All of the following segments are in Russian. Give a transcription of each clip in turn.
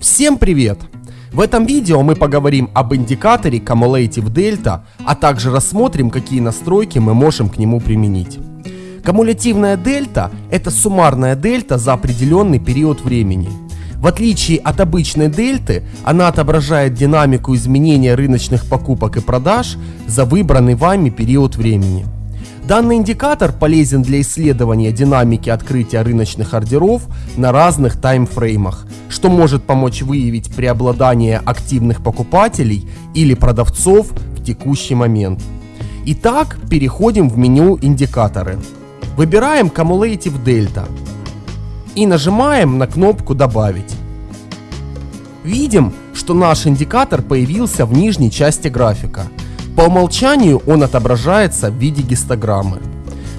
Всем привет! В этом видео мы поговорим об индикаторе Cumulative Delta, а также рассмотрим, какие настройки мы можем к нему применить. Кумулятивная дельта – это суммарная дельта за определенный период времени. В отличие от обычной дельты, она отображает динамику изменения рыночных покупок и продаж за выбранный вами период времени. Данный индикатор полезен для исследования динамики открытия рыночных ордеров на разных таймфреймах, что может помочь выявить преобладание активных покупателей или продавцов в текущий момент. Итак, переходим в меню «Индикаторы». Выбираем Cumulative Delta и нажимаем на кнопку «Добавить». Видим, что наш индикатор появился в нижней части графика – по умолчанию он отображается в виде гистограммы.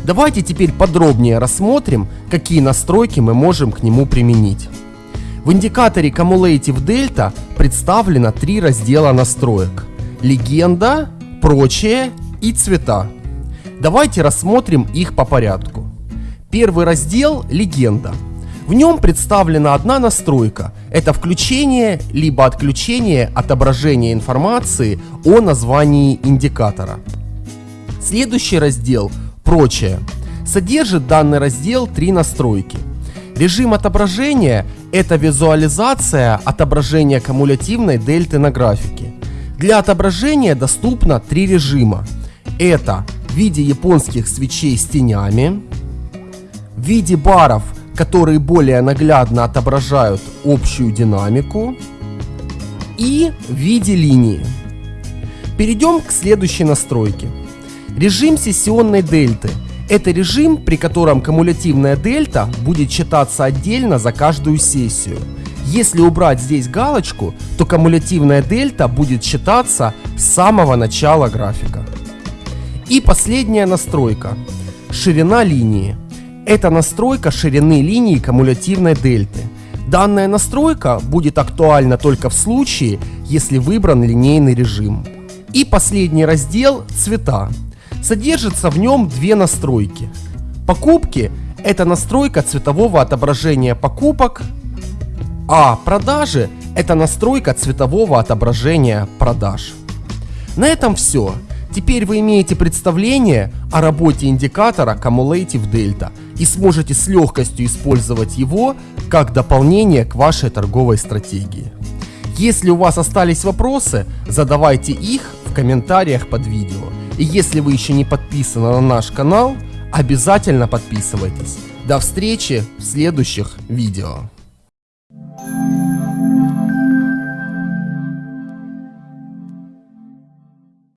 Давайте теперь подробнее рассмотрим, какие настройки мы можем к нему применить. В индикаторе Cumulative Delta представлено три раздела настроек. Легенда, прочее и цвета. Давайте рассмотрим их по порядку. Первый раздел – легенда. В нем представлена одна настройка. Это включение либо отключение отображения информации о названии индикатора. Следующий раздел «Прочее» содержит данный раздел три настройки. Режим отображения – это визуализация отображения кумулятивной дельты на графике. Для отображения доступно три режима. Это в виде японских свечей с тенями, в виде баров – которые более наглядно отображают общую динамику и в виде линии. Перейдем к следующей настройке. Режим сессионной дельты. Это режим, при котором кумулятивная дельта будет читаться отдельно за каждую сессию. Если убрать здесь галочку, то кумулятивная дельта будет считаться с самого начала графика. И последняя настройка. Ширина линии. Это настройка ширины линии кумулятивной дельты. Данная настройка будет актуальна только в случае, если выбран линейный режим. И последний раздел «Цвета». Содержится в нем две настройки. Покупки – это настройка цветового отображения покупок, а продажи – это настройка цветового отображения продаж. На этом все. Теперь вы имеете представление о работе индикатора Cumulative Delta и сможете с легкостью использовать его как дополнение к вашей торговой стратегии. Если у вас остались вопросы, задавайте их в комментариях под видео. И если вы еще не подписаны на наш канал, обязательно подписывайтесь. До встречи в следующих видео.